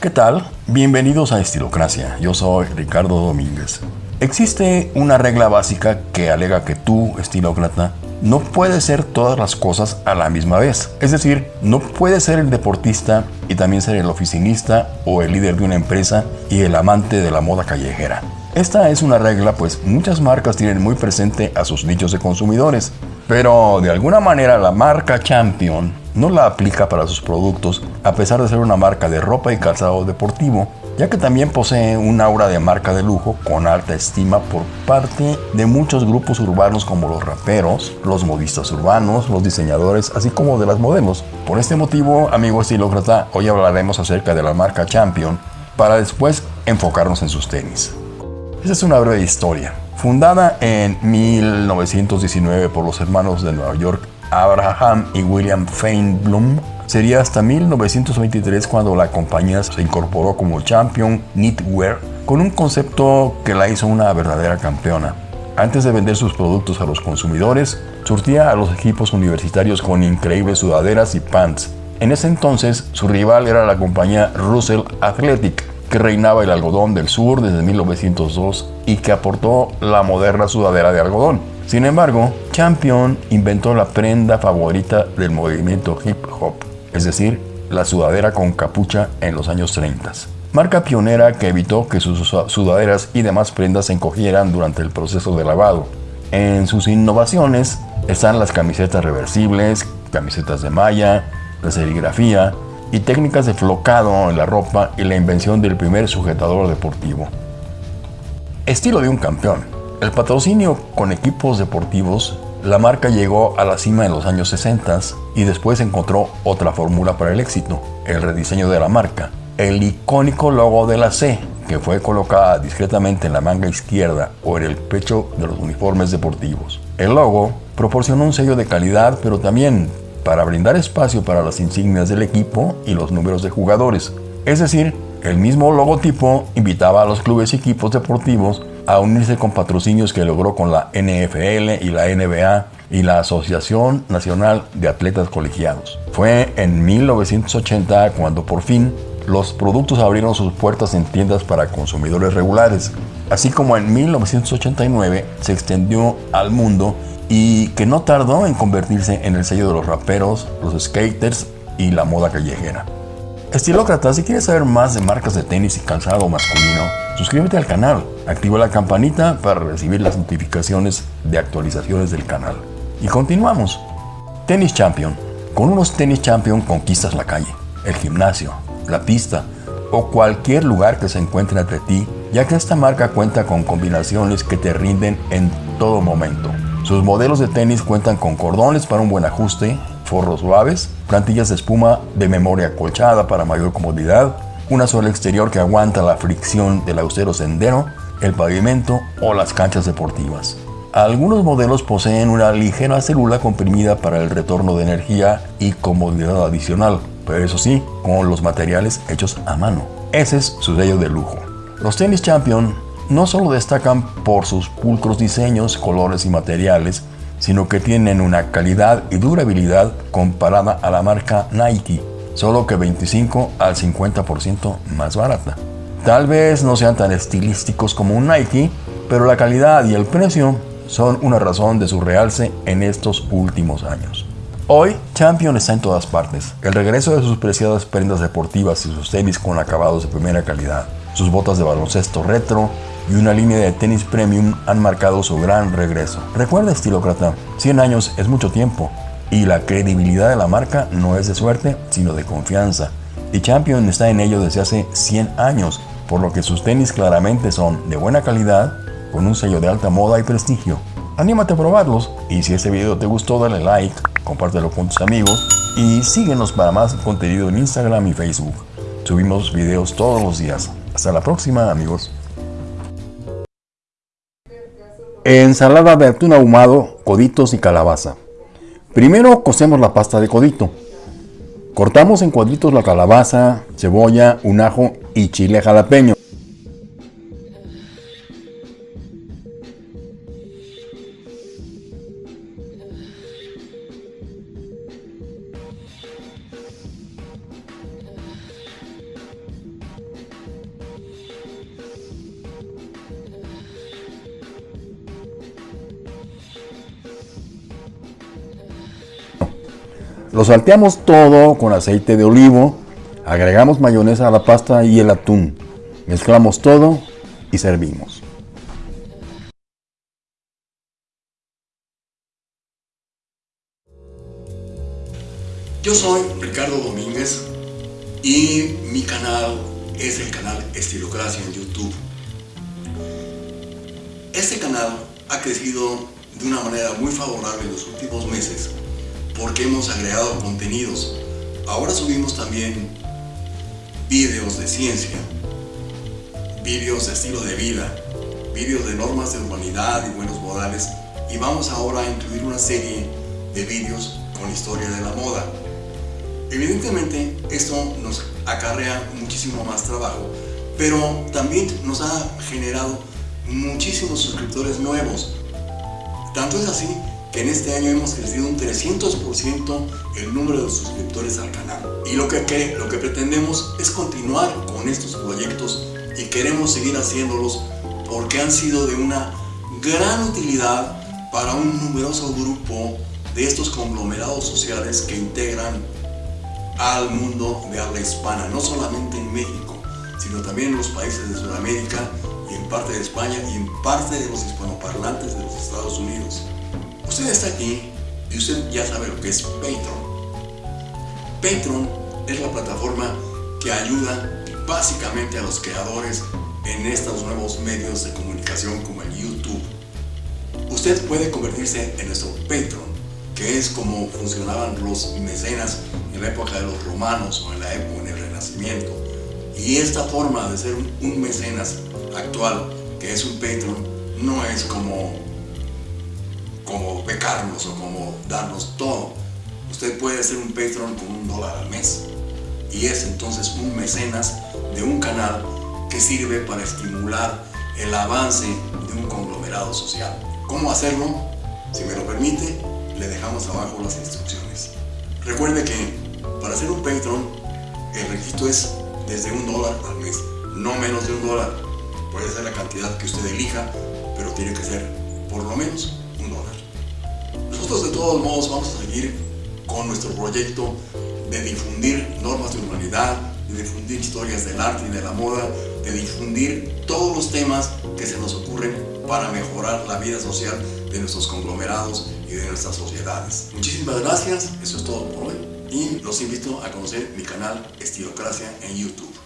¿Qué tal? Bienvenidos a Estilocracia. Yo soy Ricardo Domínguez. Existe una regla básica que alega que tú, estilócrata, no puedes ser todas las cosas a la misma vez. Es decir, no puedes ser el deportista y también ser el oficinista o el líder de una empresa y el amante de la moda callejera. Esta es una regla pues muchas marcas tienen muy presente a sus nichos de consumidores, pero de alguna manera la marca Champion no la aplica para sus productos a pesar de ser una marca de ropa y calzado deportivo, ya que también posee un aura de marca de lujo con alta estima por parte de muchos grupos urbanos como los raperos, los modistas urbanos, los diseñadores, así como de las modelos. Por este motivo, amigo estilócrata, hoy hablaremos acerca de la marca Champion para después enfocarnos en sus tenis. Esta es una breve historia. Fundada en 1919 por los hermanos de Nueva York Abraham y William Feinblum, sería hasta 1923 cuando la compañía se incorporó como Champion Knitwear con un concepto que la hizo una verdadera campeona. Antes de vender sus productos a los consumidores, surtía a los equipos universitarios con increíbles sudaderas y pants. En ese entonces, su rival era la compañía Russell Athletic, que reinaba el algodón del sur desde 1902 y que aportó la moderna sudadera de algodón. Sin embargo, Champion inventó la prenda favorita del movimiento hip hop, es decir, la sudadera con capucha en los años 30. Marca pionera que evitó que sus sudaderas y demás prendas se encogieran durante el proceso de lavado. En sus innovaciones están las camisetas reversibles, camisetas de malla, la serigrafía, y técnicas de flocado en la ropa y la invención del primer sujetador deportivo. Estilo de un campeón. El patrocinio con equipos deportivos, la marca llegó a la cima en los años 60 y después encontró otra fórmula para el éxito, el rediseño de la marca. El icónico logo de la C, que fue colocada discretamente en la manga izquierda o en el pecho de los uniformes deportivos. El logo proporcionó un sello de calidad, pero también para brindar espacio para las insignias del equipo y los números de jugadores. Es decir, el mismo logotipo invitaba a los clubes y equipos deportivos a unirse con patrocinios que logró con la NFL y la NBA y la Asociación Nacional de Atletas Colegiados. Fue en 1980 cuando por fin los productos abrieron sus puertas en tiendas para consumidores regulares, así como en 1989 se extendió al mundo y que no tardó en convertirse en el sello de los raperos, los skaters y la moda callejera. Estilócrata, si quieres saber más de marcas de tenis y calzado masculino, suscríbete al canal, activa la campanita para recibir las notificaciones de actualizaciones del canal. Y continuamos. Tenis Champion. Con unos tenis Champion conquistas la calle, el gimnasio, la pista o cualquier lugar que se encuentre entre ti, ya que esta marca cuenta con combinaciones que te rinden en todo momento. Sus modelos de tenis cuentan con cordones para un buen ajuste, forros suaves, plantillas de espuma de memoria colchada para mayor comodidad, una suela exterior que aguanta la fricción del austero sendero, el pavimento o las canchas deportivas. Algunos modelos poseen una ligera célula comprimida para el retorno de energía y comodidad adicional, pero eso sí, con los materiales hechos a mano. Ese es su sello de lujo. Los tenis Champion no solo destacan por sus pulcros diseños, colores y materiales, sino que tienen una calidad y durabilidad comparada a la marca Nike, solo que 25 al 50% más barata. Tal vez no sean tan estilísticos como un Nike, pero la calidad y el precio son una razón de su realce en estos últimos años. Hoy, Champion está en todas partes. El regreso de sus preciadas prendas deportivas y sus tenis con acabados de primera calidad, sus botas de baloncesto retro, y una línea de tenis premium han marcado su gran regreso. Recuerda, estilócrata, 100 años es mucho tiempo y la credibilidad de la marca no es de suerte, sino de confianza. Y Champion está en ello desde hace 100 años, por lo que sus tenis claramente son de buena calidad, con un sello de alta moda y prestigio. Anímate a probarlos y si este video te gustó dale like, compártelo con tus amigos y síguenos para más contenido en Instagram y Facebook. Subimos videos todos los días. Hasta la próxima amigos. Ensalada de atún ahumado, coditos y calabaza. Primero cocemos la pasta de codito. Cortamos en cuadritos la calabaza, cebolla, un ajo y chile jalapeño. Lo salteamos todo con aceite de olivo, agregamos mayonesa a la pasta y el atún. Mezclamos todo y servimos. Yo soy Ricardo Domínguez y mi canal es el canal Estilocracia en YouTube. Este canal ha crecido de una manera muy favorable en los últimos meses porque hemos agregado contenidos. Ahora subimos también vídeos de ciencia, vídeos de estilo de vida, vídeos de normas de humanidad y buenos modales y vamos ahora a incluir una serie de vídeos con historia de la moda. Evidentemente esto nos acarrea muchísimo más trabajo, pero también nos ha generado muchísimos suscriptores nuevos. Tanto es así que en este año hemos crecido un 300% el número de suscriptores al canal. Y lo que, lo que pretendemos es continuar con estos proyectos y queremos seguir haciéndolos porque han sido de una gran utilidad para un numeroso grupo de estos conglomerados sociales que integran al mundo de habla hispana, no solamente en México, sino también en los países de Sudamérica y en parte de España y en parte de los hispanoparlantes de los Estados Unidos. Usted está aquí y usted ya sabe lo que es Patreon. Patreon es la plataforma que ayuda básicamente a los creadores en estos nuevos medios de comunicación como el YouTube. Usted puede convertirse en nuestro Patreon, que es como funcionaban los mecenas en la época de los romanos o en la época del Renacimiento. Y esta forma de ser un, mecenas actual, que es un Patreon, no es como, como becarnos o como darnos todo. Usted puede ser un Patreon con un dólar al mes. Y es entonces un mecenas de un canal que sirve para estimular el avance de un conglomerado social. ¿Cómo hacerlo? Si me lo permite, le dejamos abajo las instrucciones. Recuerde que para ser un Patreon, el requisito es desde un dólar al mes, no menos de un dólar. Puede ser la cantidad que usted elija, pero tiene que ser por lo menos un dólar. Nosotros de todos modos vamos a seguir con nuestro proyecto de difundir normas de humanidad, de difundir historias del arte y de la moda, de difundir todos los temas que se nos ocurren para mejorar la vida social de nuestros conglomerados y de nuestras sociedades. Muchísimas gracias, eso es todo por hoy y los invito a conocer mi canal Estilocracia en YouTube.